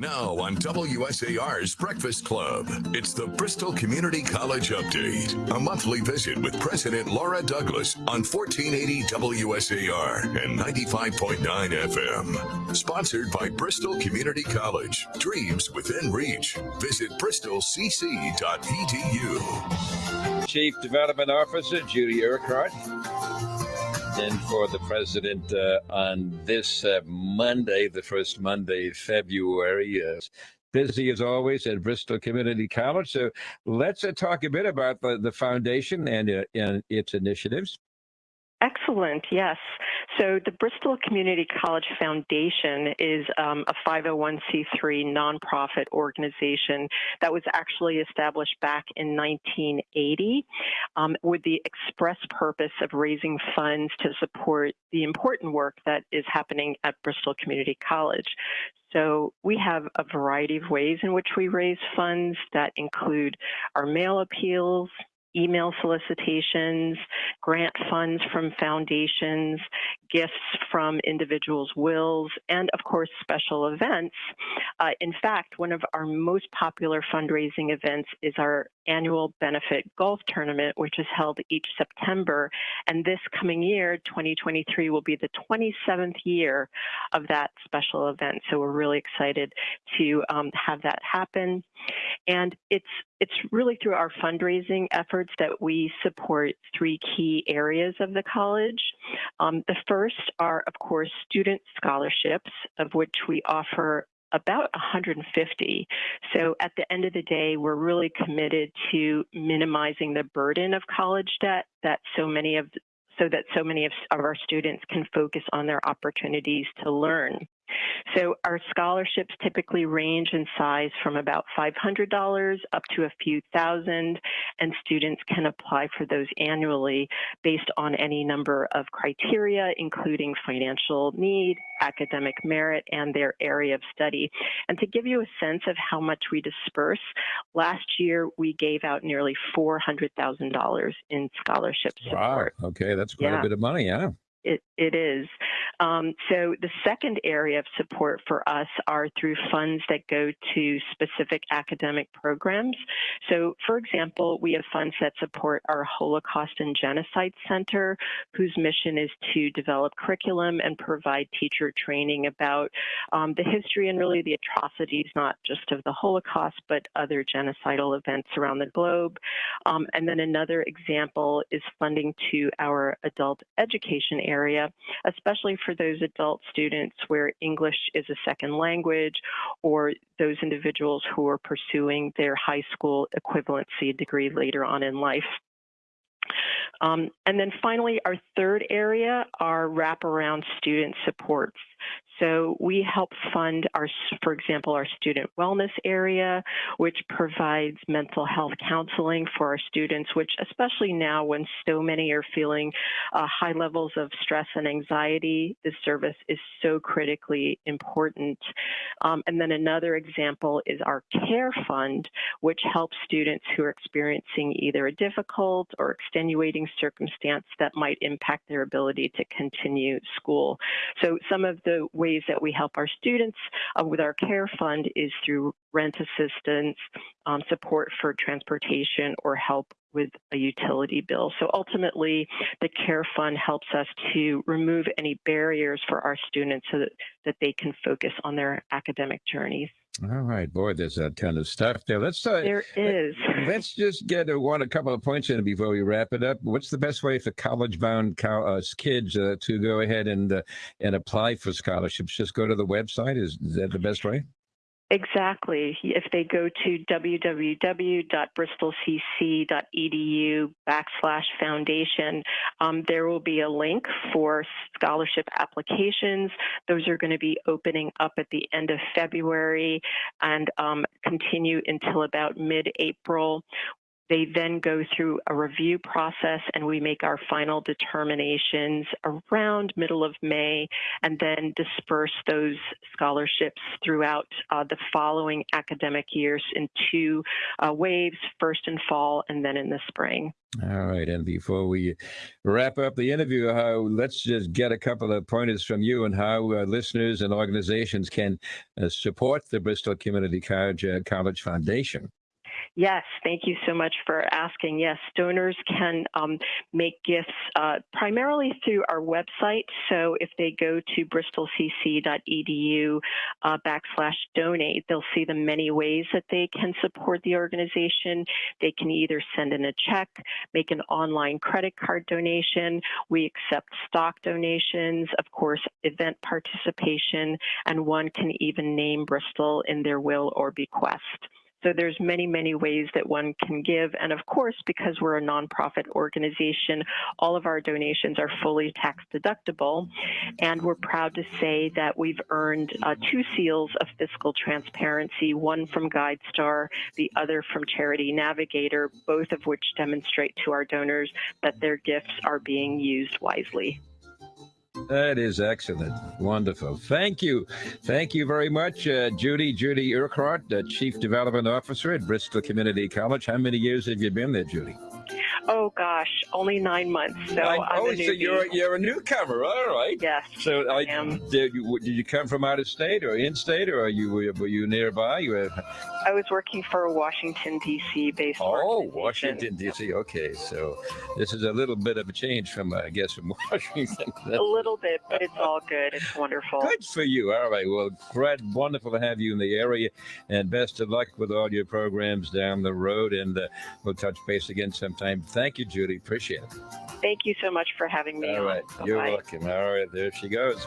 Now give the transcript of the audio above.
Now on WSAR's Breakfast Club, it's the Bristol Community College Update, a monthly visit with President Laura Douglas on 1480 WSAR and 95.9 FM. Sponsored by Bristol Community College. Dreams within reach. Visit bristolcc.edu. Chief Development Officer Judy Urquhart in for the president uh, on this uh, Monday, the first Monday, February. Uh, busy as always at Bristol Community College. So let's uh, talk a bit about the, the foundation and, uh, and its initiatives. Excellent, yes. So the Bristol Community College Foundation is um, a 501c3 nonprofit organization that was actually established back in 1980 um, with the express purpose of raising funds to support the important work that is happening at Bristol Community College. So we have a variety of ways in which we raise funds that include our mail appeals, email solicitations, grant funds from foundations, gifts from individuals' wills, and of course, special events. Uh, in fact, one of our most popular fundraising events is our annual benefit golf tournament, which is held each September. And this coming year, 2023, will be the 27th year of that special event. So we're really excited to um, have that happen. And it's it's really through our fundraising efforts that we support three key areas of the college. Um, the first are, of course, student scholarships, of which we offer about 150. So at the end of the day, we're really committed to minimizing the burden of college debt that so many of so that so many of, of our students can focus on their opportunities to learn. So our scholarships typically range in size from about $500 up to a few thousand, and students can apply for those annually based on any number of criteria, including financial need, academic merit, and their area of study. And to give you a sense of how much we disperse, last year we gave out nearly $400,000 in scholarship support. Wow, okay, that's quite Yeah. a bit of money, yeah. It, it is. Um, so the second area of support for us are through funds that go to specific academic programs. So for example, we have funds that support our Holocaust and Genocide Center, whose mission is to develop curriculum and provide teacher training about um, the history and really the atrocities, not just of the Holocaust, but other genocidal events around the globe. Um, and then another example is funding to our adult education area, especially for those adult students where English is a second language or those individuals who are pursuing their high school equivalency degree later on in life. Um, and then finally, our third area are wraparound student supports. So we help fund our, for example, our student wellness area, which provides mental health counseling for our students, which especially now when so many are feeling uh, high levels of stress and anxiety, this service is so critically important. Um, and then another example is our care fund, which helps students who are experiencing either a difficult or extenuating circumstance that might impact their ability to continue school. So some of the ways that we help our students uh, with our care fund is through rent assistance, um, support for transportation, or help with a utility bill. So ultimately, the care fund helps us to remove any barriers for our students so that, that they can focus on their academic journeys. All right, boy, there's a ton of stuff there. Let's uh, There is. let's just get a, one a couple of points in before we wrap it up. What's the best way for college-bound co- uh, kids uh, to go ahead and uh, and apply for scholarships? Just go to the website. Is, is that the best way? Exactly. If they go to www.bristolcc.edu backslash foundation, um, there will be a link for scholarship applications. Those are going to be opening up at the end of February and um, continue until about mid-April. They then go through a review process and we make our final determinations around middle of May and then disperse those scholarships throughout uh, the following academic years in two uh, waves, first in fall and then in the spring. All right. And before we wrap up the interview, how let's just get a couple of pointers from you on how uh, listeners and organizations can uh, support the Bristol Community College, uh, College Foundation. Yes, thank you so much for asking. Yes, donors can um, make gifts uh, primarily through our website. So if they go to bristolcc.edu uh, backslash donate, they'll see the many ways that they can support the organization. They can either send in a check, make an online credit card donation. We accept stock donations, of course, event participation, and one can even name Bristol in their will or bequest. So there's many, many ways that one can give. And of course, because we're a nonprofit organization, all of our donations are fully tax deductible. And we're proud to say that we've earned uh, two seals of fiscal transparency, one from GuideStar, the other from Charity Navigator, both of which demonstrate to our donors that their gifts are being used wisely. That is excellent. Wonderful. Thank you. Thank you very much, uh, Judy. Judy Urquhart, the Chief Development Officer at Bristol Community College. How many years have you been there, Judy? Oh gosh, only nine months. So I, I'm oh, a so you're you're a newcomer. All right. Yes. So I, I am. did you did you come from out of state or in state or are you were you nearby? You were, I was working for a Washington D.C. based. oh. Washington D.C. Okay, so this is a little bit of a change from I guess from Washington. A little bit, but it's all good. It's wonderful. Good for you. All right. Well, Fred, wonderful to have you in the area, and best of luck with all your programs down the road. And uh, we'll touch base again sometime. Thank you, Judy. Appreciate it. Thank you so much for having me. All right. on. You're Bye-bye. welcome. All right. There she goes.